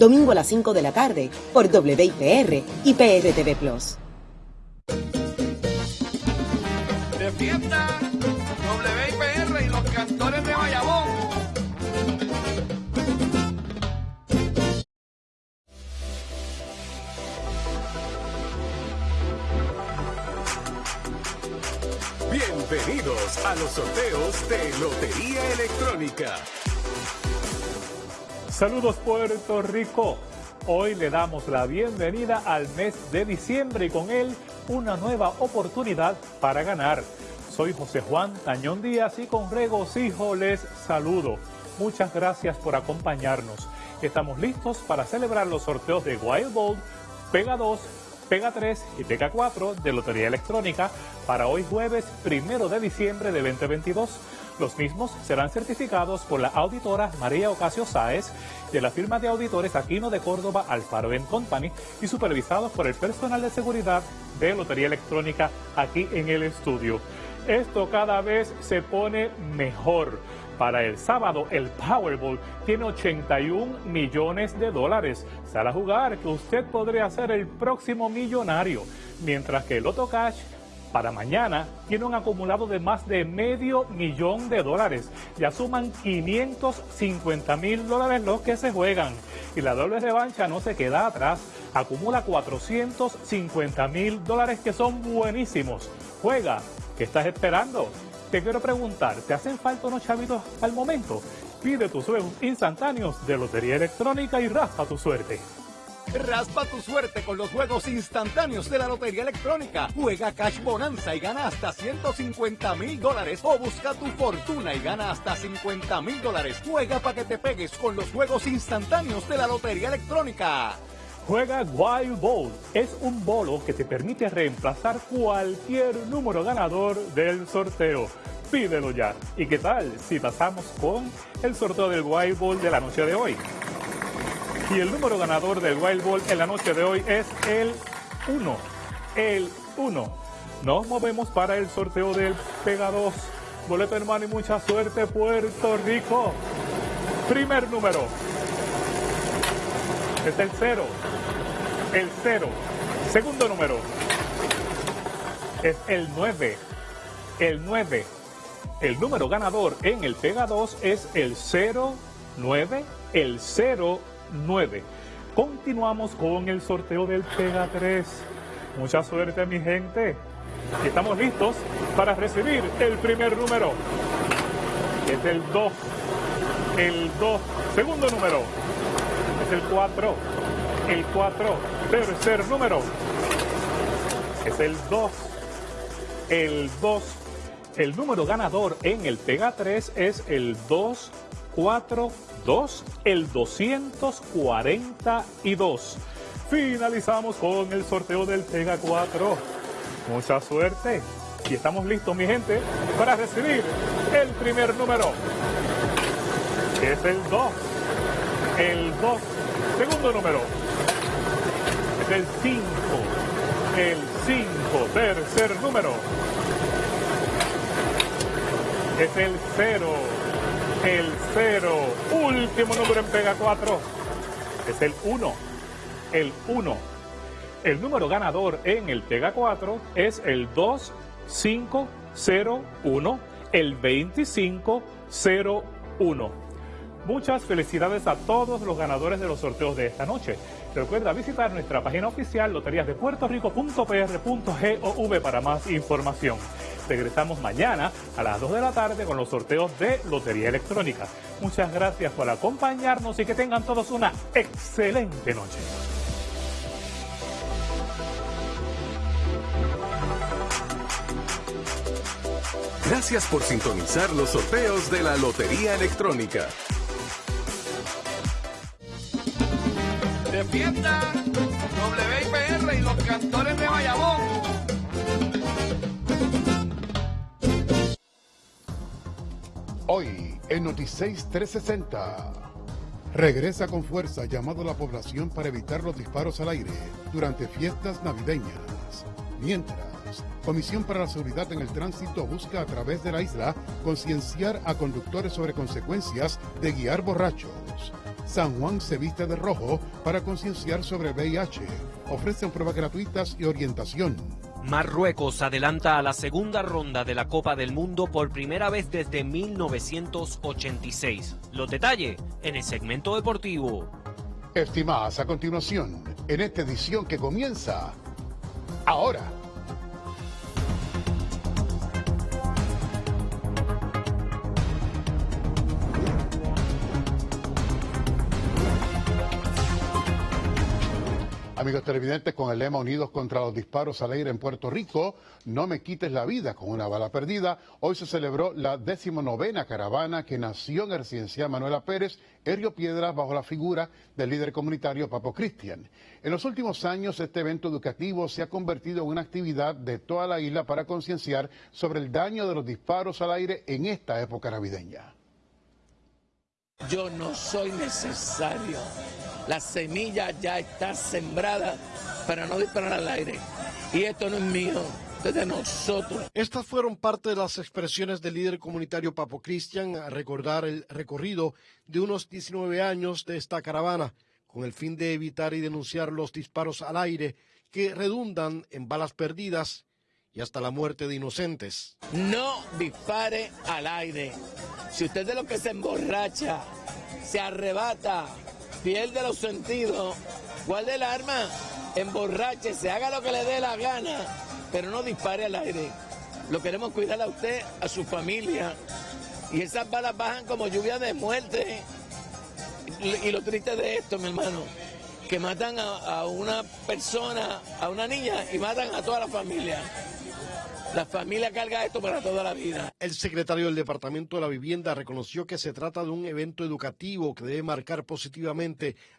domingo a las 5 de la tarde por WIPR y PRTV Plus. De fiesta, WIPR y los cantores de Bayamón. Bienvenidos a los sorteos de Lotería Electrónica. Saludos Puerto Rico. Hoy le damos la bienvenida al mes de diciembre y con él una nueva oportunidad para ganar. Soy José Juan Tañón Díaz y con regocijo les saludo. Muchas gracias por acompañarnos. Estamos listos para celebrar los sorteos de Wild Bold, Pega 2, Pega 3 y Pega 4 de Lotería Electrónica para hoy jueves primero de diciembre de 2022. Los mismos serán certificados por la auditora María Ocasio Sáez de la firma de auditores Aquino de Córdoba Alfaro Company y supervisados por el personal de seguridad de Lotería Electrónica aquí en el estudio. Esto cada vez se pone mejor. Para el sábado, el Powerball tiene 81 millones de dólares. Sale a jugar que usted podría ser el próximo millonario. Mientras que el Loto Cash para mañana tiene un acumulado de más de medio millón de dólares. Ya suman 550 mil dólares los que se juegan. Y la doble revancha no se queda atrás. Acumula 450 mil dólares que son buenísimos. Juega. ¿Qué estás esperando? Te quiero preguntar, ¿te hacen falta unos chavitos al momento? Pide tus juegos instantáneos de Lotería Electrónica y raspa tu suerte. Raspa tu suerte con los juegos instantáneos de la Lotería Electrónica. Juega Cash Bonanza y gana hasta 150 mil dólares. O busca tu fortuna y gana hasta 50 mil dólares. Juega para que te pegues con los juegos instantáneos de la Lotería Electrónica. Juega Wild Ball. Es un bolo que te permite reemplazar cualquier número ganador del sorteo. Pídelo ya. ¿Y qué tal si pasamos con el sorteo del Wild Ball de la noche de hoy? Y el número ganador del Wild Ball en la noche de hoy es el 1. El 1. Nos movemos para el sorteo del Pega 2. Boleto hermano y mucha suerte Puerto Rico. Primer número. Es el 0 el 0. Segundo número es el 9. El 9. El número ganador en el Pega 2 es el 09. El 09. Continuamos con el sorteo del Pega 3. Mucha suerte, mi gente. Estamos listos para recibir el primer número. Es el 2. El 2. Segundo número. Es el 4. El 4 Tercer número es el 2. El 2. El número ganador en el Pega 3 es el 242, el 242. Finalizamos con el sorteo del Pega 4. Mucha suerte. Y estamos listos, mi gente, para recibir el primer número. Es el 2. El 2. Segundo número el 5. El 5, tercer número. Es el 0. El 0. Último número en Pega 4. Es el 1. El 1. El número ganador en el Pega 4 es el 2501. El 2501. Muchas felicidades a todos los ganadores de los sorteos de esta noche. Recuerda visitar nuestra página oficial loteriasdepuertorico.pr.gov para más información. Regresamos mañana a las 2 de la tarde con los sorteos de Lotería Electrónica. Muchas gracias por acompañarnos y que tengan todos una excelente noche. Gracias por sintonizar los sorteos de la Lotería Electrónica. de fiesta, WIPR y los cantores Hoy en Noticias 360. Regresa con fuerza llamado a la población para evitar los disparos al aire durante fiestas navideñas. Mientras, Comisión para la Seguridad en el Tránsito busca a través de la isla concienciar a conductores sobre consecuencias de guiar borrachos. San Juan se viste de rojo para concienciar sobre VIH. Ofrecen pruebas gratuitas y orientación. Marruecos adelanta a la segunda ronda de la Copa del Mundo por primera vez desde 1986. Los detalles en el segmento deportivo. Estimadas, a continuación, en esta edición que comienza ahora. Amigos televidentes, con el lema Unidos contra los disparos al aire en Puerto Rico, no me quites la vida con una bala perdida, hoy se celebró la decimonovena caravana que nació en el residencial Manuela Pérez, en Río Piedras, bajo la figura del líder comunitario Papo Cristian. En los últimos años, este evento educativo se ha convertido en una actividad de toda la isla para concienciar sobre el daño de los disparos al aire en esta época navideña. Yo no soy necesario la semilla ya está sembrada para no disparar al aire. Y esto no es mío, es de nosotros. Estas fueron parte de las expresiones del líder comunitario Papo Cristian a recordar el recorrido de unos 19 años de esta caravana, con el fin de evitar y denunciar los disparos al aire que redundan en balas perdidas y hasta la muerte de inocentes. No dispare al aire. Si usted de lo que se emborracha, se arrebata, pierde los sentidos, guarde el arma, emborrache, se haga lo que le dé la gana, pero no dispare al aire. Lo queremos cuidar a usted, a su familia. Y esas balas bajan como lluvia de muerte. Y, lo triste de esto, mi hermano, que matan a una persona, a una niña y matan a toda la familia. La familia carga esto para toda la vida. El secretario del Departamento de la Vivienda reconoció que se trata de un evento educativo que debe marcar positivamente